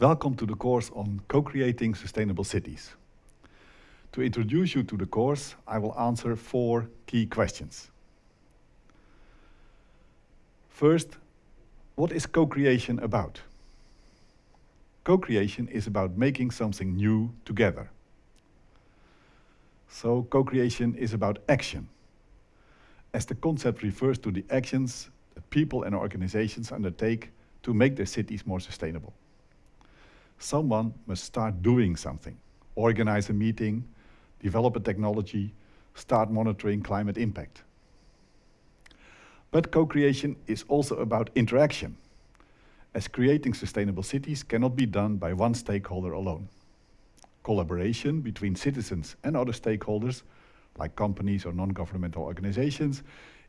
Welcome to the course on co-creating sustainable cities. To introduce you to the course, I will answer four key questions. First, what is co-creation about? Co-creation is about making something new together. So co-creation is about action. As the concept refers to the actions that people and organizations undertake to make their cities more sustainable. Someone must start doing something, organize a meeting, develop a technology, start monitoring climate impact. But co-creation is also about interaction, as creating sustainable cities cannot be done by one stakeholder alone. Collaboration between citizens and other stakeholders, like companies or non-governmental organizations,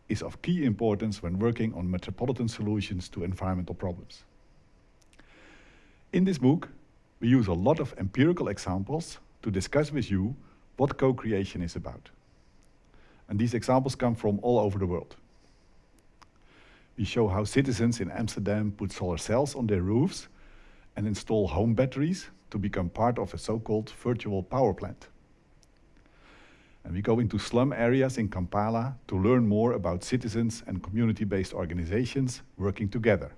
is of key importance when working on metropolitan solutions to environmental problems. In this book, we use a lot of empirical examples to discuss with you what co-creation is about. And these examples come from all over the world. We show how citizens in Amsterdam put solar cells on their roofs and install home batteries to become part of a so-called virtual power plant. And we go into slum areas in Kampala to learn more about citizens and community-based organizations working together.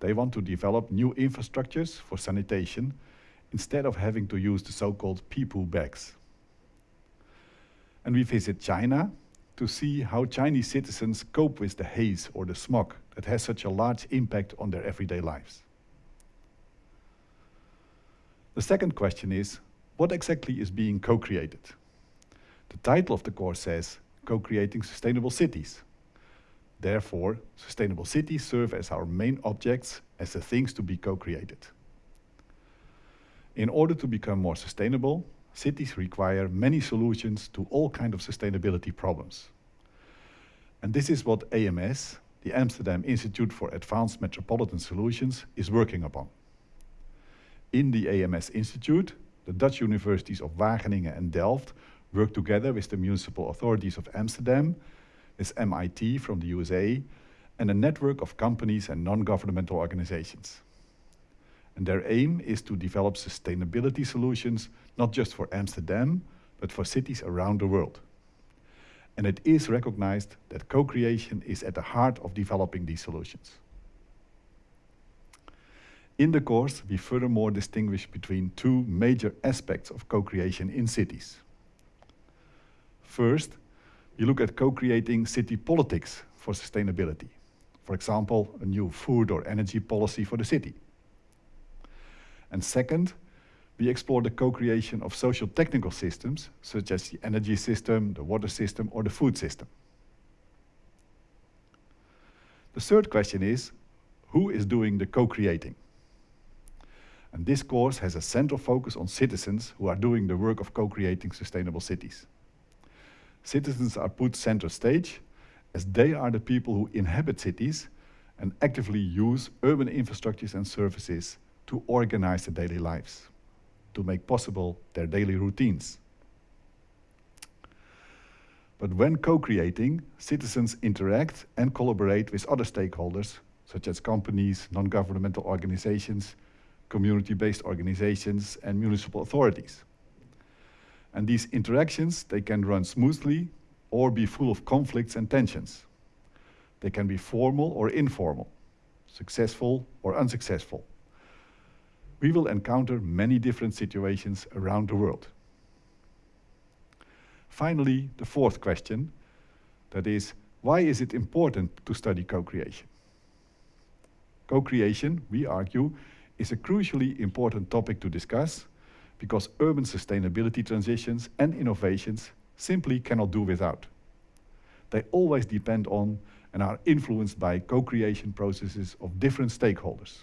They want to develop new infrastructures for sanitation instead of having to use the so-called pee-poo bags and we visit China to see how Chinese citizens cope with the haze or the smog that has such a large impact on their everyday lives. The second question is, what exactly is being co-created? The title of the course says, Co-creating Sustainable Cities. Therefore, sustainable cities serve as our main objects as the things to be co-created. In order to become more sustainable, cities require many solutions to all kinds of sustainability problems. And this is what AMS, the Amsterdam Institute for Advanced Metropolitan Solutions, is working upon. In the AMS Institute, the Dutch universities of Wageningen and Delft work together with the municipal authorities of Amsterdam, with MIT from the USA, and a network of companies and non-governmental organizations. And their aim is to develop sustainability solutions, not just for Amsterdam, but for cities around the world. And it is recognized that co-creation is at the heart of developing these solutions. In the course, we furthermore distinguish between two major aspects of co-creation in cities. First, we look at co-creating city politics for sustainability. For example, a new food or energy policy for the city. And second, we explore the co-creation of social technical systems, such as the energy system, the water system, or the food system. The third question is, who is doing the co-creating? And this course has a central focus on citizens who are doing the work of co-creating sustainable cities. Citizens are put center stage as they are the people who inhabit cities and actively use urban infrastructures and services to organize their daily lives, to make possible their daily routines. But when co-creating, citizens interact and collaborate with other stakeholders, such as companies, non-governmental organizations, community-based organizations, and municipal authorities. And these interactions, they can run smoothly or be full of conflicts and tensions. They can be formal or informal, successful or unsuccessful we will encounter many different situations around the world. Finally, the fourth question, that is, why is it important to study co-creation? Co-creation, we argue, is a crucially important topic to discuss because urban sustainability transitions and innovations simply cannot do without. They always depend on and are influenced by co-creation processes of different stakeholders.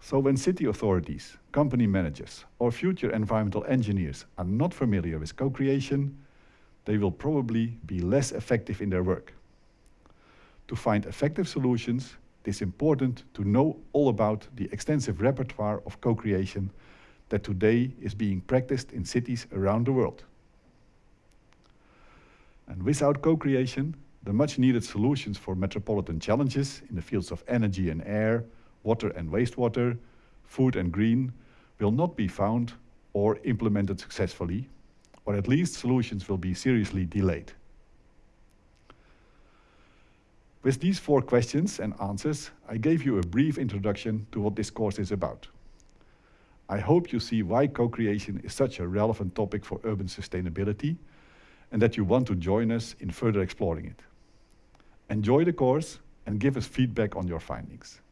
So when city authorities, company managers, or future environmental engineers are not familiar with co-creation, they will probably be less effective in their work. To find effective solutions, it is important to know all about the extensive repertoire of co-creation that today is being practiced in cities around the world. And without co-creation, the much needed solutions for metropolitan challenges in the fields of energy and air, water and wastewater, food and green, will not be found or implemented successfully, or at least solutions will be seriously delayed. With these four questions and answers, I gave you a brief introduction to what this course is about. I hope you see why co-creation is such a relevant topic for urban sustainability and that you want to join us in further exploring it. Enjoy the course and give us feedback on your findings.